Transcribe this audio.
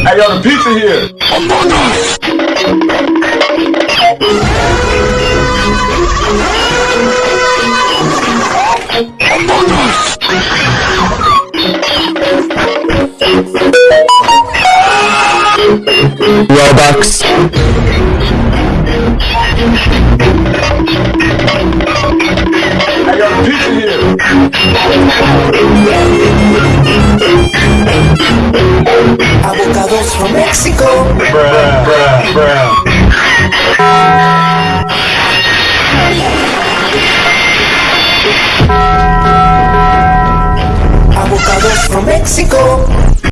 I got a pizza here. Among Us! Among Us! Robux. I got a pizza here. Avocados from Mexico. Bruh, bruh, bruh. Avocados from Mexico.